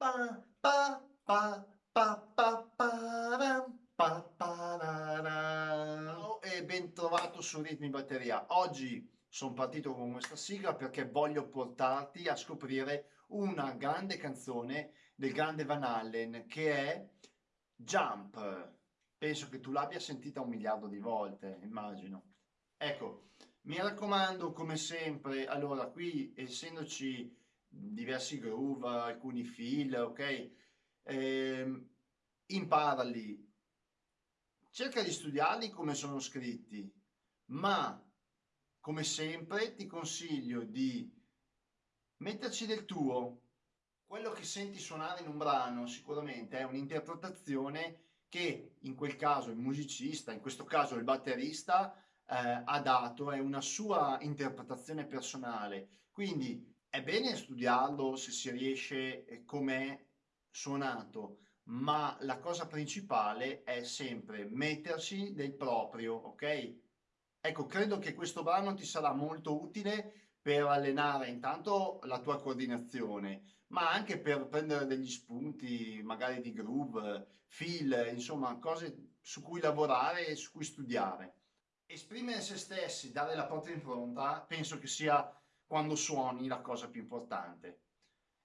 Pa, pa, pa, e ben trovato su Ritmi Batteria. Oggi sono partito con questa sigla perché voglio portarti a scoprire una grande canzone del grande Van Allen che è Jump. Penso che tu l'abbia sentita un miliardo di volte, immagino. Ecco, mi raccomando, come sempre, allora qui essendoci diversi groove, alcuni fill, ok? Eh, imparali, cerca di studiarli come sono scritti, ma come sempre ti consiglio di metterci del tuo. Quello che senti suonare in un brano sicuramente è un'interpretazione che in quel caso il musicista, in questo caso il batterista, eh, ha dato, è una sua interpretazione personale. Quindi è bene studiarlo se si riesce com'è suonato, ma la cosa principale è sempre mettersi del proprio, ok? Ecco, credo che questo brano ti sarà molto utile per allenare intanto la tua coordinazione, ma anche per prendere degli spunti, magari di groove, feel, insomma, cose su cui lavorare e su cui studiare. Esprimere se stessi, dare la propria impronta, penso che sia quando suoni la cosa più importante.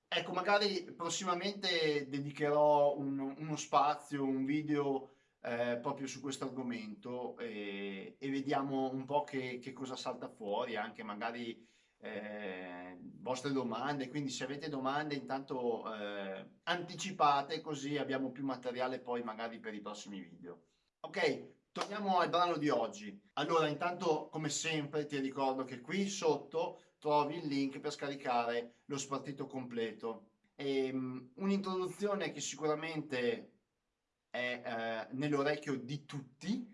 Ecco, magari prossimamente dedicherò un, uno spazio, un video eh, proprio su questo argomento e, e, vediamo un po' che, che, cosa salta fuori, anche magari eh, vostre domande, quindi se avete domande intanto eh, anticipate così abbiamo più materiale poi magari per i prossimi video. Ok, torniamo al brano di oggi. Allora, intanto come sempre ti ricordo che qui sotto trovi il link per scaricare lo spartito completo. Um, un'introduzione che sicuramente è eh, nell'orecchio di tutti,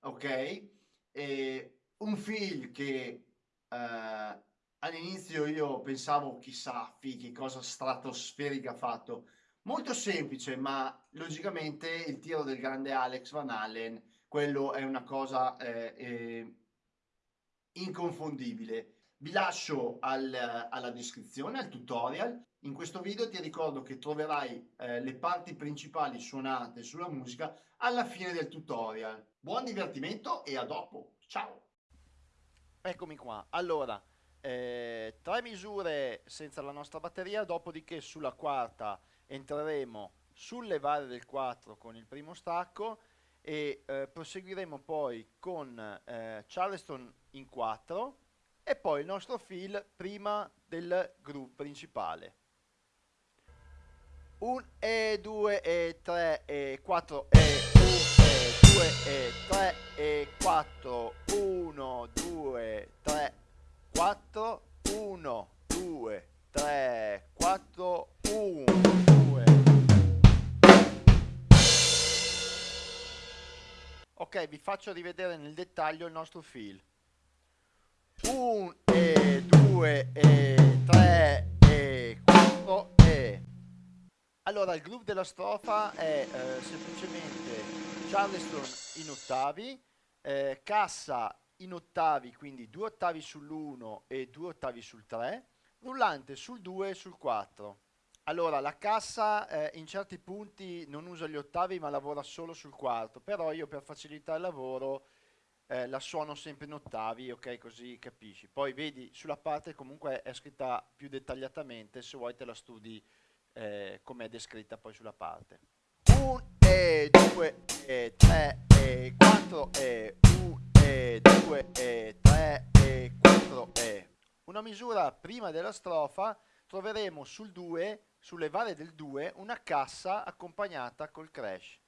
ok? E un film che eh, all'inizio io pensavo chissà che cosa stratosferica ha fatto. Molto semplice, ma logicamente il tiro del grande Alex Van Allen, quello è una cosa eh, eh inconfondibile. Vi lascio al, alla descrizione, al tutorial. In questo video ti ricordo che troverai eh, le parti principali suonate sulla musica alla fine del tutorial. Buon divertimento e a dopo. Ciao! Eccomi qua. Allora, eh, tre misure senza la nostra batteria, dopodiché sulla quarta entreremo sul levare del 4 con il primo stacco e eh, proseguiremo poi con eh, Charleston in 4 e poi il nostro fill prima del groove principale. 1 e 2 e 3 e 4 e 1 e 2 e 3 e 4 1 2 3 4 1 Ok, vi faccio rivedere nel dettaglio il nostro fill. 1 e 2 e 3 e 4 e allora il groove della strofa è eh, semplicemente Charleston in ottavi eh, cassa in ottavi quindi due ottavi sull'1 e due ottavi sul 3 rullante sul 2 e sul 4 allora la cassa eh, in certi punti non usa gli ottavi ma lavora solo sul quarto però io per facilitare il lavoro eh, la suono sempre in ottavi, ok, così capisci. Poi vedi, sulla parte comunque è scritta più dettagliatamente, se vuoi te la studi eh, come è descritta poi sulla parte. 1 e 2 e 3 e 4 e 1 e 2 e 3 e 4 e. Una misura prima della strofa troveremo sul 2, sulle varie del 2, una cassa accompagnata col crash.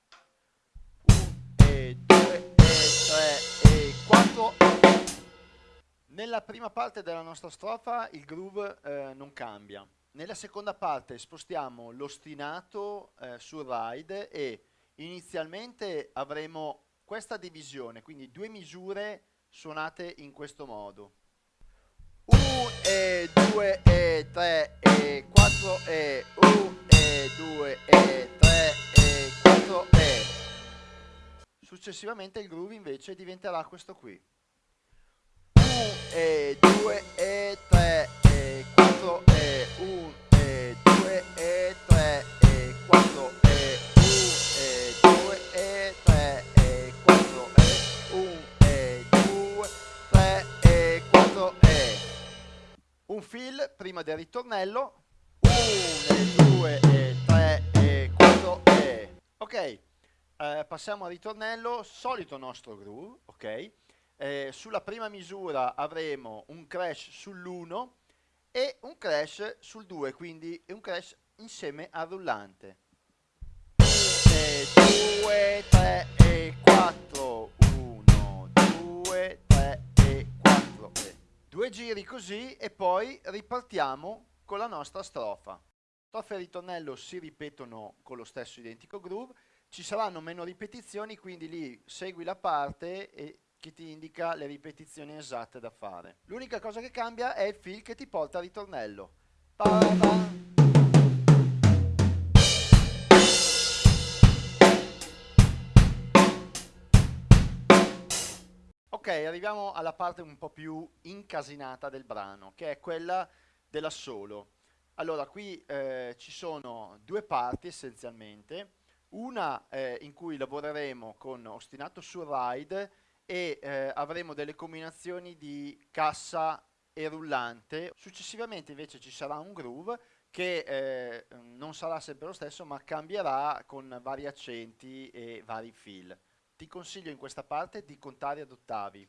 1 e 2 e 3 4 nella prima parte della nostra strofa il groove eh, non cambia. Nella seconda parte spostiamo l'ostinato eh, sul ride e inizialmente avremo questa divisione quindi due misure suonate in questo modo. 1 e 2 e 3 e 4 e 1 e 2 e 3 e 4 e Successivamente il groove invece diventerà questo qui. 1 e 2 e 3 e 4 e 1 e 2 e 3 prima del ritornello. 1 e 2 e 3 e 4 e. Ok eh, passiamo al ritornello solito nostro groove ok? Eh, sulla prima misura avremo un crash sull'1 e un crash sul 2 quindi un crash insieme al rullante. 2 3 e 4 due giri così e poi ripartiamo con la nostra strofa strofa e ritornello si ripetono con lo stesso identico groove ci saranno meno ripetizioni quindi lì segui la parte e che ti indica le ripetizioni esatte da fare. L'unica cosa che cambia è il fil che ti porta al ritornello. Ok, arriviamo alla parte un po' più incasinata del brano, che è quella dell'assolo. Allora, qui eh, ci sono due parti essenzialmente, una eh, in cui lavoreremo con ostinato sul ride e eh, avremo delle combinazioni di cassa e rullante. Successivamente invece ci sarà un groove che eh, non sarà sempre lo stesso ma cambierà con vari accenti e vari fill. Ti consiglio in questa parte di contare ad ottavi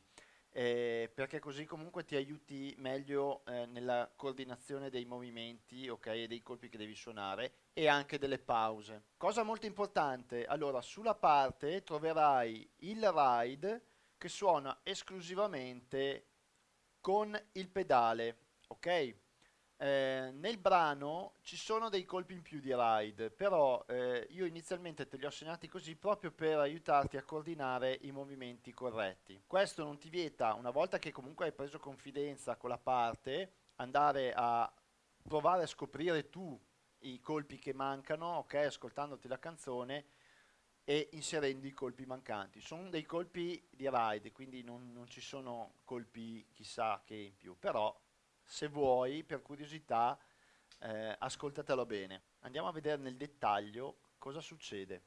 eh, perché così comunque ti aiuti meglio eh, nella coordinazione dei movimenti ok, e dei colpi che devi suonare e anche delle pause. Cosa molto importante, allora sulla parte troverai il ride che suona esclusivamente con il pedale, ok? Eh, nel brano ci sono dei colpi in più di ride, però eh, io inizialmente te li ho segnati così proprio per aiutarti a coordinare i movimenti corretti. Questo non ti vieta, una volta che comunque hai preso confidenza con la parte, andare a provare a scoprire tu i colpi che mancano, ok? Ascoltandoti la canzone e inserendo i colpi mancanti. Sono dei colpi di ride, quindi non, non ci sono colpi chissà che in più, però se vuoi, per curiosità, eh, ascoltatelo bene. Andiamo a vedere nel dettaglio cosa succede.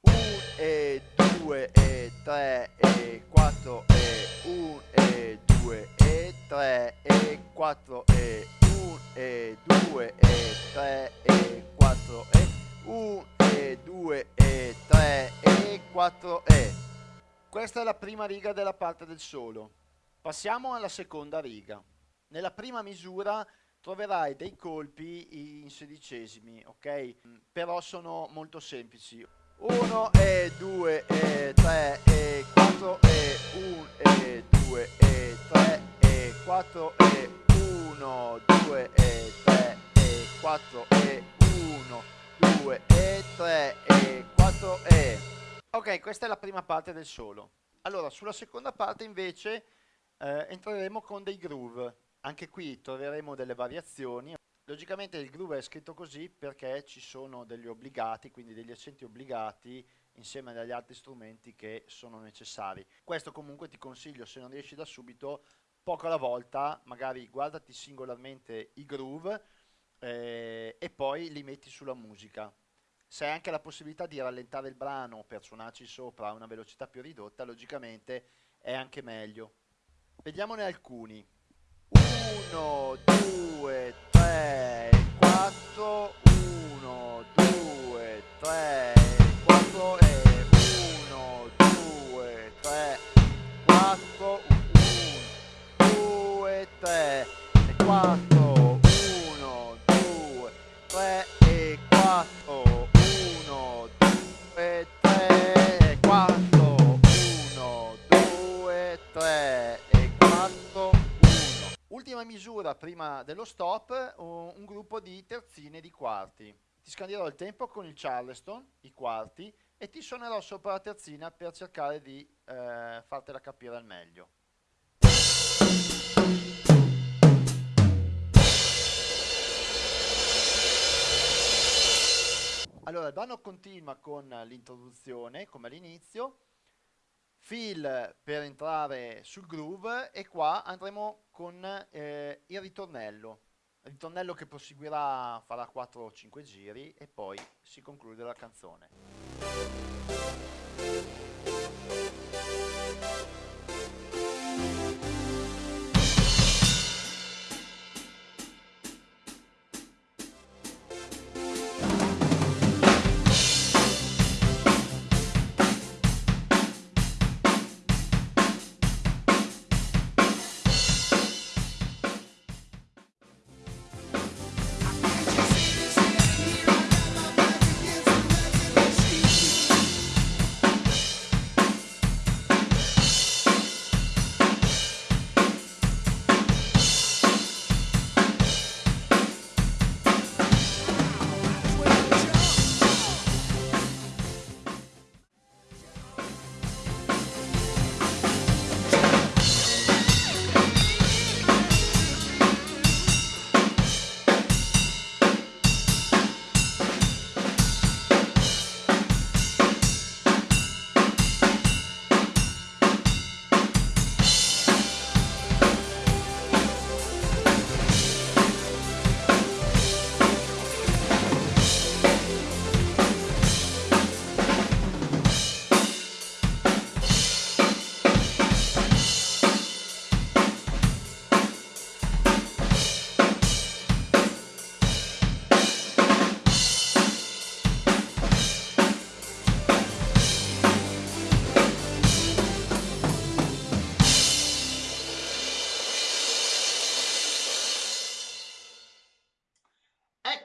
1 e 2 e 3 e 4 e 1 e 2 e 3 e 4 e 1 e 2 e 3 e 4 e 1 e 2 e 3 e 4 e. Questa è la prima riga della parte del solo. Passiamo alla seconda riga. Nella prima misura troverai dei colpi in sedicesimi, ok? Però sono molto semplici. 1 e 2 e 3 e 4 e 1 e 2 e 3 e 4 e 1 2 e 3 e 4 e 1 2 e 3 e 4 e... Ok, questa è la prima parte del solo. Allora, sulla seconda parte invece eh, entreremo con dei groove. Anche qui troveremo delle variazioni. Logicamente il groove è scritto così perché ci sono degli obbligati, quindi degli accenti obbligati insieme agli altri strumenti che sono necessari. Questo comunque ti consiglio, se non riesci da subito, poco alla volta, magari guardati singolarmente i groove, eh, e poi li metti sulla musica. Se hai anche la possibilità di rallentare il brano per suonarci sopra a una velocità più ridotta, logicamente è anche meglio. Vediamone alcuni. 1, 2, 3, 4, prima dello stop, un gruppo di terzine di quarti. Ti scandierò il tempo con il Charleston, i quarti, e ti suonerò sopra la terzina per cercare di eh, fartela capire al meglio. Allora, il brano continua con l'introduzione, come all'inizio, fill per entrare sul groove e qua andremo con eh, il ritornello. Ritornello che proseguirà farà 4 o 5 giri e poi si conclude la canzone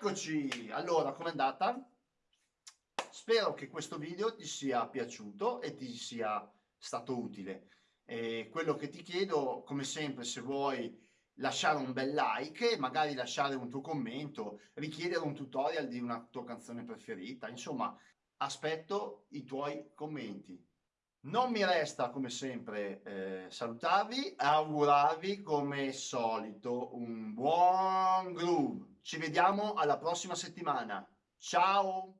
Eccoci, allora com'è andata? Spero che questo video ti sia piaciuto e ti sia stato utile. E quello che ti chiedo, come sempre, se vuoi lasciare un bel like, magari lasciare un tuo commento, richiedere un tutorial di una tua canzone preferita, insomma, aspetto i tuoi commenti. Non mi resta come sempre eh, salutarvi, augurarvi come solito un buon groove. Ci vediamo alla prossima settimana. Ciao!